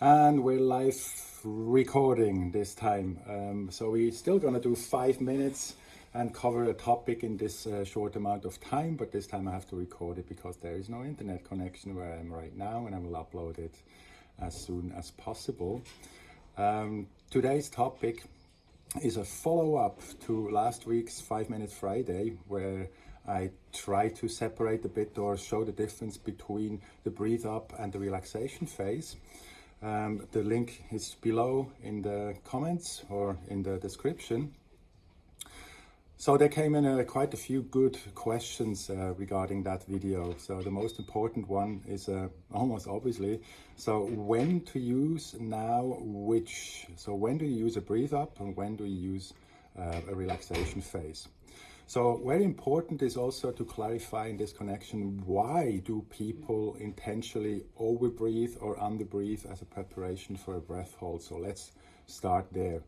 And we're live recording this time. Um, so we're still gonna do five minutes and cover a topic in this uh, short amount of time, but this time I have to record it because there is no internet connection where I am right now and I will upload it as soon as possible. Um, today's topic is a follow-up to last week's 5 Minute Friday where I try to separate a bit or show the difference between the breathe up and the relaxation phase. Um, the link is below in the comments or in the description. So there came in uh, quite a few good questions uh, regarding that video. So the most important one is uh, almost obviously, so when to use now which? So when do you use a breathe up and when do you use uh, a relaxation phase? So very important is also to clarify in this connection, why do people intentionally overbreathe or underbreathe as a preparation for a breath hold? So let's start there.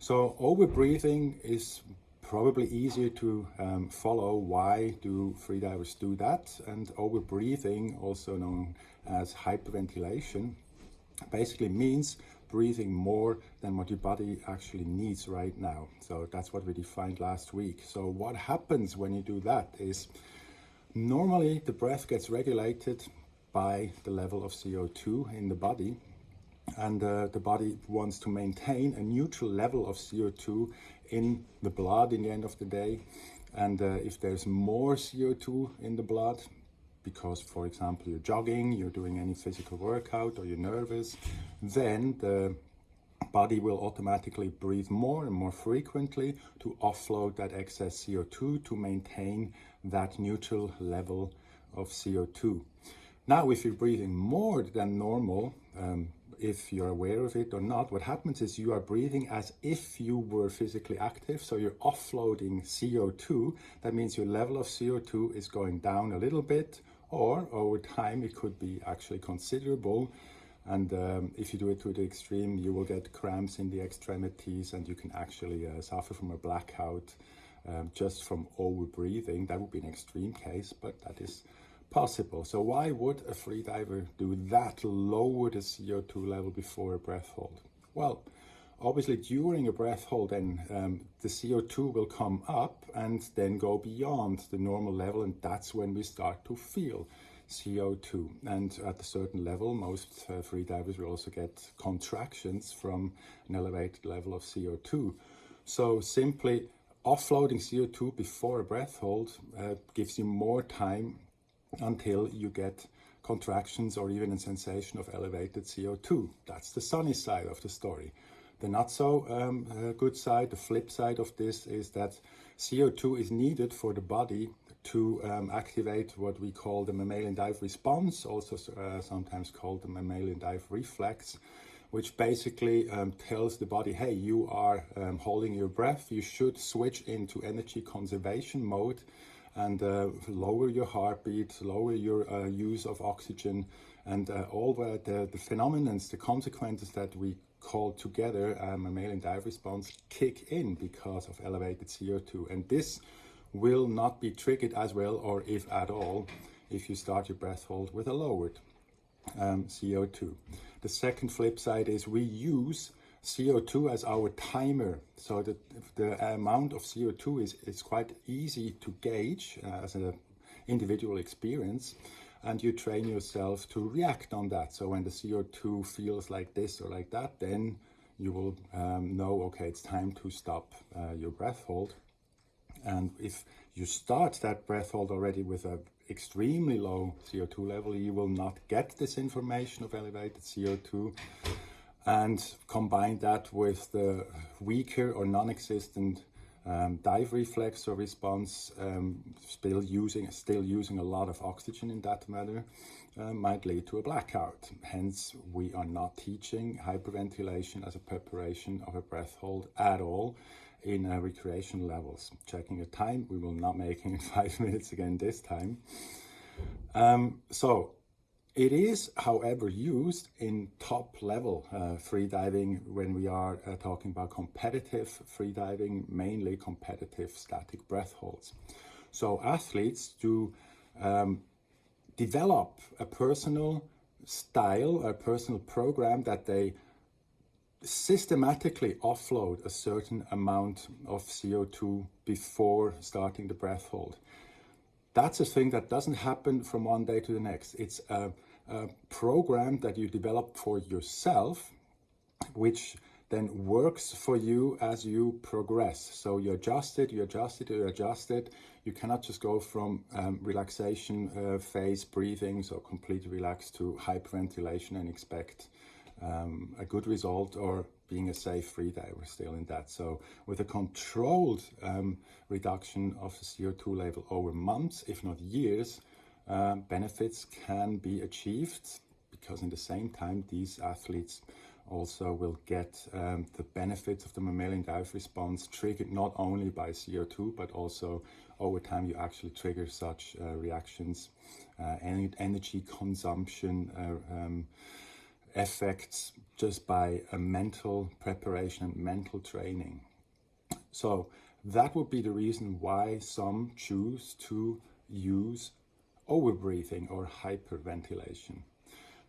So overbreathing is probably easier to um, follow why do freedivers do that and overbreathing also known as hyperventilation basically means breathing more than what your body actually needs right now. So that's what we defined last week. So what happens when you do that is normally the breath gets regulated by the level of CO2 in the body and uh, the body wants to maintain a neutral level of CO2 in the blood in the end of the day. And uh, if there's more CO2 in the blood, because, for example, you're jogging, you're doing any physical workout, or you're nervous, then the body will automatically breathe more and more frequently to offload that excess CO2 to maintain that neutral level of CO2. Now, if you're breathing more than normal, um, if you're aware of it or not, what happens is you are breathing as if you were physically active. So you're offloading CO2. That means your level of CO2 is going down a little bit, or over time it could be actually considerable. And um, if you do it to the extreme, you will get cramps in the extremities and you can actually uh, suffer from a blackout um, just from over breathing. That would be an extreme case, but that is possible. So why would a freediver do that, lower the CO2 level before a breath hold? Well, obviously during a breath hold then um, the CO2 will come up and then go beyond the normal level and that's when we start to feel CO2 and at a certain level most uh, freedivers will also get contractions from an elevated level of CO2 so simply offloading CO2 before a breath hold uh, gives you more time until you get contractions or even a sensation of elevated CO2. That's the sunny side of the story. The not so um, uh, good side, the flip side of this is that CO2 is needed for the body to um, activate what we call the mammalian dive response, also uh, sometimes called the mammalian dive reflex, which basically um, tells the body, hey, you are um, holding your breath, you should switch into energy conservation mode and uh, lower your heartbeat, lower your uh, use of oxygen, and uh, all the, the, the phenomena, the consequences that we call together um, mammalian dive response kick in because of elevated CO2. And this will not be triggered as well, or if at all, if you start your breath hold with a lowered um, CO2. The second flip side is we use CO2 as our timer. So the, the amount of CO2 is, is quite easy to gauge uh, as an individual experience. And you train yourself to react on that. So when the CO2 feels like this or like that, then you will um, know, okay, it's time to stop uh, your breath hold. And if you start that breath hold already with an extremely low CO2 level, you will not get this information of elevated CO2 and combine that with the weaker or non-existent um, dive reflex or response, um, still using still using a lot of oxygen in that manner, uh, might lead to a blackout. Hence, we are not teaching hyperventilation as a preparation of a breath hold at all in uh, recreation levels. Checking the time, we will not making it five minutes again this time. Um, so it is, however, used in top level uh, freediving when we are uh, talking about competitive freediving, mainly competitive static breath holds. So athletes do um, develop a personal style, a personal program that they systematically offload a certain amount of CO2 before starting the breath hold. That's a thing that doesn't happen from one day to the next. It's a, a program that you develop for yourself, which then works for you as you progress. So you adjust it, you adjust it, you adjust it. You cannot just go from um, relaxation uh, phase breathing, so completely relaxed, to hyperventilation and expect um, a good result or being a safe free day. We're still in that. So with a controlled um, reduction of the CO2 level over months, if not years, uh, benefits can be achieved because in the same time these athletes also will get um, the benefits of the mammalian dive response triggered not only by CO2 but also over time you actually trigger such uh, reactions, uh, energy consumption, uh, um, effects just by a mental preparation and mental training. So that would be the reason why some choose to use overbreathing or hyperventilation.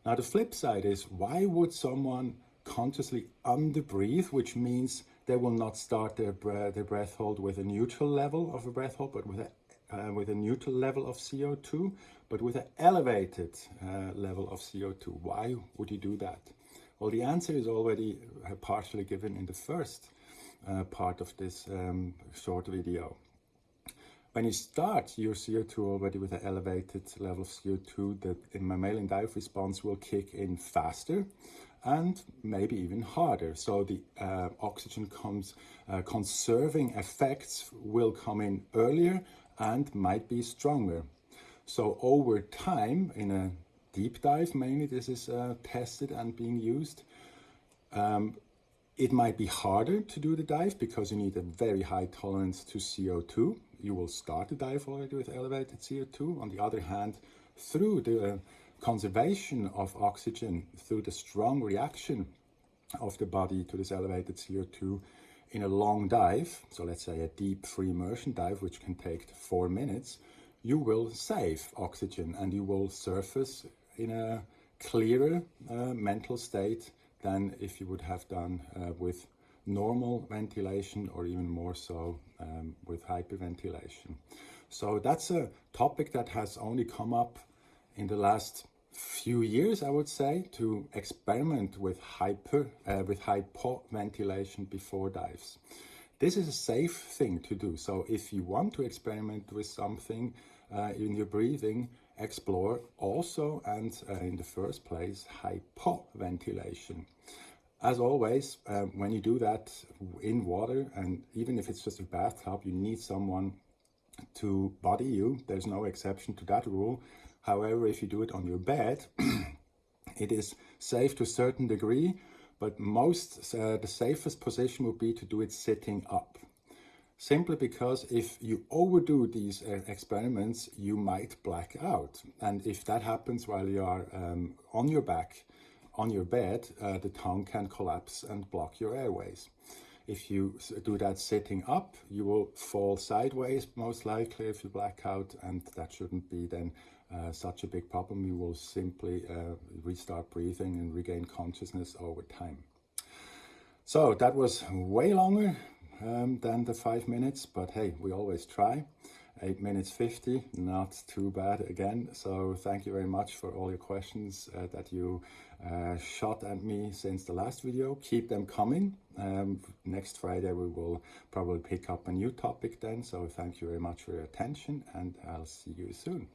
Now the flip side is why would someone consciously underbreathe, which means they will not start their, breath, their breath hold with a neutral level of a breath hold, but with a uh, with a neutral level of CO2, but with an elevated uh, level of CO2. Why would you do that? Well, the answer is already uh, partially given in the first uh, part of this um, short video. When you start your CO2 already with an elevated level of CO2, the mammalian dive response will kick in faster and maybe even harder. So the uh, oxygen comes, uh, conserving effects will come in earlier and might be stronger. So over time, in a deep dive mainly, this is uh, tested and being used. Um, it might be harder to do the dive because you need a very high tolerance to CO2. You will start the dive already with elevated CO2. On the other hand, through the conservation of oxygen, through the strong reaction of the body to this elevated CO2, in a long dive, so let's say a deep free immersion dive, which can take four minutes, you will save oxygen and you will surface in a clearer uh, mental state than if you would have done uh, with normal ventilation or even more so um, with hyperventilation. So that's a topic that has only come up in the last few years, I would say, to experiment with hyper uh, with hypoventilation before dives. This is a safe thing to do. So if you want to experiment with something uh, in your breathing, explore also and uh, in the first place hypoventilation. As always, um, when you do that in water, and even if it's just a bathtub, you need someone to body you. There's no exception to that rule. However, if you do it on your bed, it is safe to a certain degree, but most, uh, the safest position would be to do it sitting up. Simply because if you overdo these uh, experiments, you might black out. And if that happens while you are um, on your back, on your bed, uh, the tongue can collapse and block your airways. If you do that sitting up, you will fall sideways, most likely, if you black out, and that shouldn't be then uh, such a big problem, you will simply uh, restart breathing and regain consciousness over time. So that was way longer um, than the five minutes, but hey, we always try. 8 minutes 50, not too bad again. So thank you very much for all your questions uh, that you uh, shot at me since the last video. Keep them coming. Um, next Friday we will probably pick up a new topic then. So thank you very much for your attention and I'll see you soon.